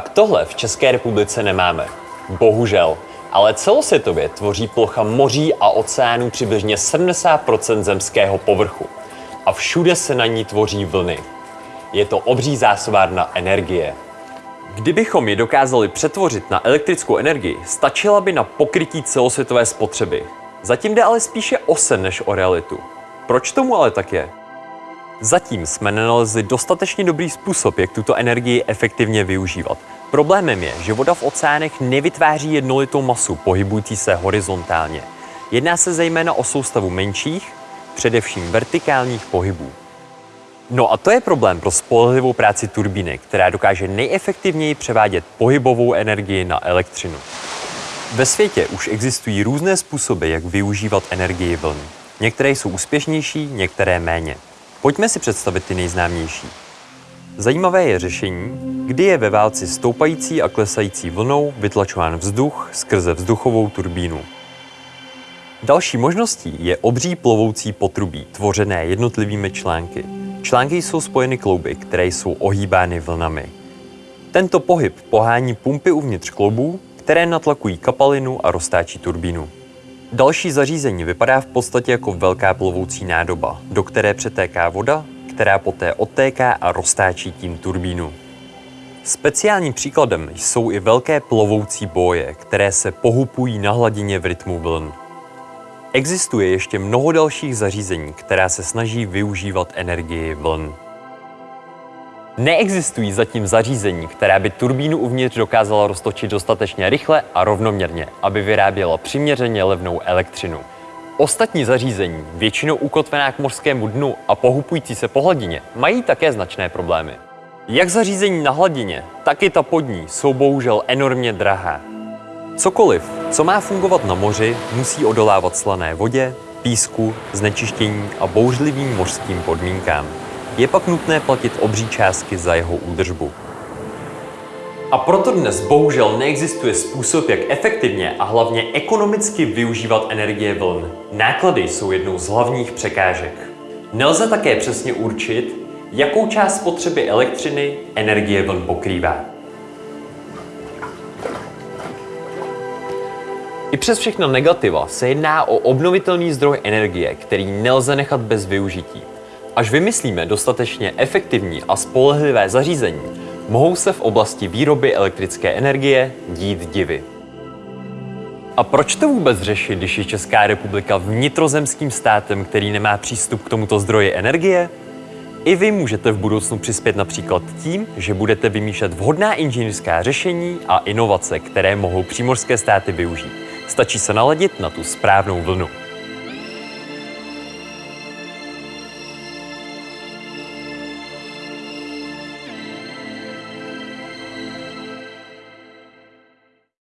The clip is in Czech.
tohle v České republice nemáme. Bohužel. Ale celosvětově tvoří plocha moří a oceánů přibližně 70% zemského povrchu. A všude se na ní tvoří vlny. Je to obří zásobárna energie. Kdybychom ji dokázali přetvořit na elektrickou energii, stačila by na pokrytí celosvětové spotřeby. Zatím jde ale spíše o sen než o realitu. Proč tomu ale tak je? Zatím jsme nenalezli dostatečně dobrý způsob, jak tuto energii efektivně využívat. Problémem je, že voda v oceánech nevytváří jednolitou masu pohybující se horizontálně. Jedná se zejména o soustavu menších, především vertikálních pohybů. No a to je problém pro spolehlivou práci turbíny, která dokáže nejefektivněji převádět pohybovou energii na elektřinu. Ve světě už existují různé způsoby, jak využívat energii vln. Některé jsou úspěšnější, některé méně. Pojďme si představit ty nejznámější. Zajímavé je řešení, kdy je ve válci stoupající a klesající vlnou vytlačován vzduch skrze vzduchovou turbínu. Další možností je obří plovoucí potrubí, tvořené jednotlivými články. Články jsou spojeny klouby, které jsou ohýbány vlnami. Tento pohyb pohání pumpy uvnitř kloubů, které natlakují kapalinu a roztáčí turbínu. Další zařízení vypadá v podstatě jako velká plovoucí nádoba, do které přetéká voda, která poté odtéká a roztáčí tím turbínu. Speciálním příkladem jsou i velké plovoucí boje, které se pohupují na hladině v rytmu vln. Existuje ještě mnoho dalších zařízení, která se snaží využívat energii vln. Neexistují zatím zařízení, která by turbínu uvnitř dokázala roztočit dostatečně rychle a rovnoměrně, aby vyráběla přiměřeně levnou elektřinu. Ostatní zařízení, většinou ukotvená k mořskému dnu a pohupující se po hladině, mají také značné problémy. Jak zařízení na hladině, tak i ta podní jsou bohužel enormně drahá. Cokoliv, co má fungovat na moři, musí odolávat slané vodě, písku, znečištění a bouřlivým mořským podmínkám. Je pak nutné platit obří částky za jeho údržbu. A proto dnes bohužel neexistuje způsob, jak efektivně a hlavně ekonomicky využívat energie vln. Náklady jsou jednou z hlavních překážek. Nelze také přesně určit, jakou část spotřeby elektřiny energie vln pokrývá. I přes všechna negativa se jedná o obnovitelný zdroj energie, který nelze nechat bez využití. Až vymyslíme dostatečně efektivní a spolehlivé zařízení, mohou se v oblasti výroby elektrické energie dít divy. A proč to vůbec řešit, když je Česká republika vnitrozemským státem, který nemá přístup k tomuto zdroji energie? I vy můžete v budoucnu přispět například tím, že budete vymýšlet vhodná inženýrská řešení a inovace, které mohou přímořské státy využít. Stačí se naladit na tu správnou vlnu.